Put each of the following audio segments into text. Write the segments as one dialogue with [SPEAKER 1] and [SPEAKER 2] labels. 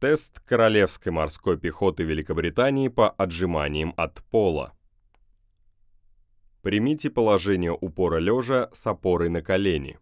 [SPEAKER 1] Тест Королевской морской пехоты Великобритании по отжиманиям от пола. Примите положение упора лежа с опорой на колени.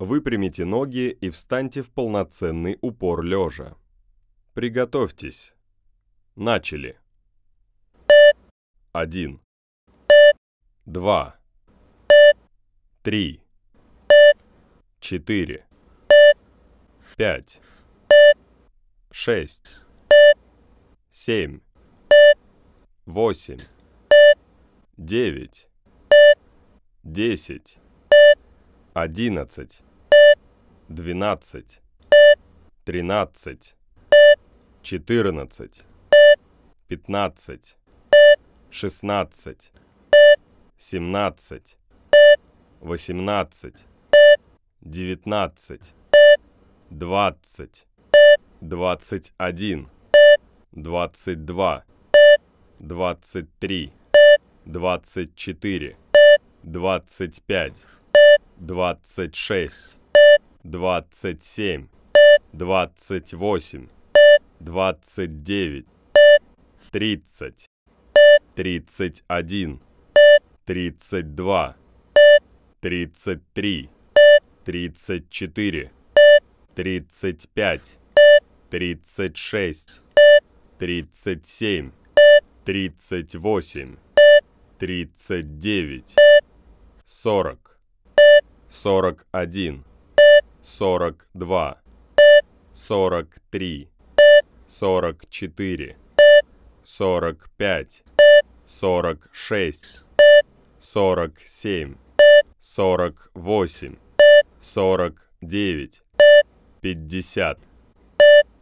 [SPEAKER 1] Выпрямите ноги и встаньте в полноценный упор лежа. Приготовьтесь. Начали. 1 2 3 4 5 шесть, семь, восемь, девять, десять, одиннадцать, двенадцать, тринадцать, четырнадцать, пятнадцать, шестнадцать, семнадцать, восемнадцать, девятнадцать, двадцать двадцать один, двадцать два, двадцать три, двадцать четыре, двадцать пять, двадцать шесть, двадцать семь, двадцать восемь, двадцать девять, тридцать, тридцать один, тридцать два, тридцать три, тридцать четыре, тридцать пять тридцать шесть, тридцать семь, тридцать восемь, тридцать девять, сорок, сорок один, сорок два, сорок три, сорок четыре, сорок пять, сорок шесть, сорок семь, сорок восемь, сорок девять, пятьдесят.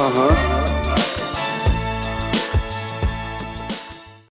[SPEAKER 1] Uh-huh.